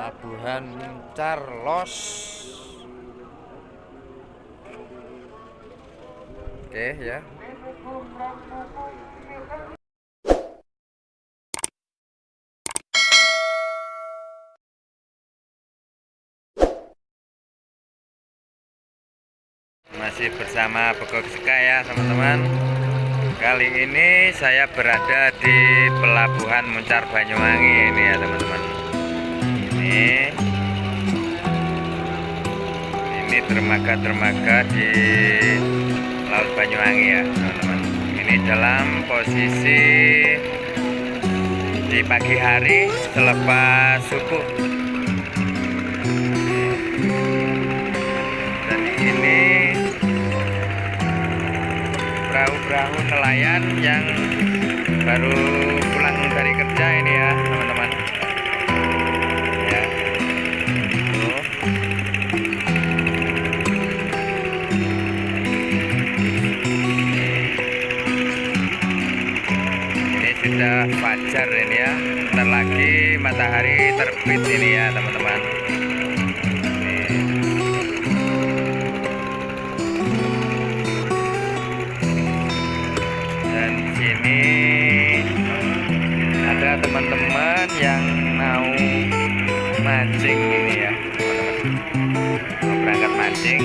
Muncar Los oke ya. Masih bersama Begok Seka ya teman-teman. Kali ini saya berada di pelabuhan Muncar Banyuwangi ini ya teman-teman ini. Ini dermaga-dermaga di Laut Banyuwangi ya teman-teman. Ini dalam posisi di pagi hari selepas subuh. Dan ini perahu-perahu nelayan yang baru pulang dari kerja ini ya teman-teman sudah fajar ini ya. Ntar lagi matahari terbit ini ya teman-teman. Dan sini ada teman-teman yang mau mancing ini ya teman-teman. Mau berangkat mancing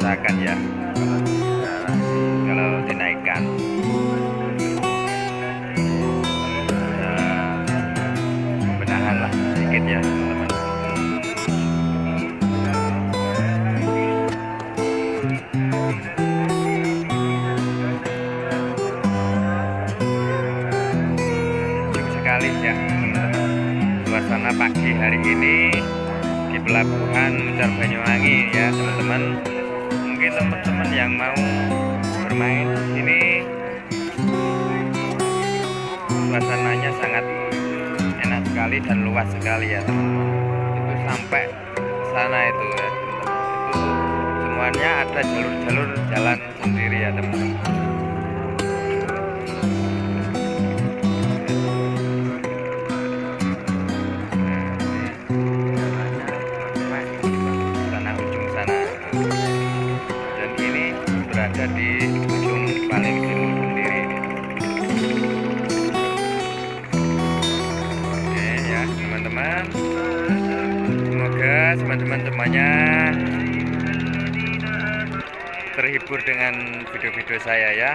kerusakan ya. Nah, kalau dinaikkan. Ada pembenahan lah sedikit ya teman-teman. Sekali ya suasana pagi hari ini di pelabuhan Muncar Banyuwangi ya teman-teman teman-teman yang mau bermain di sini. Suasananya sangat enak sekali dan luas sekali ya teman-teman. Itu sampai sana itu ya teman-teman. Itu semuanya ada jalur-jalur jalan sendiri ya teman-teman berada di ujung paling kiri sendiri. Oke ya teman-teman. Semoga teman-teman semuanya terhibur dengan video-video saya ya.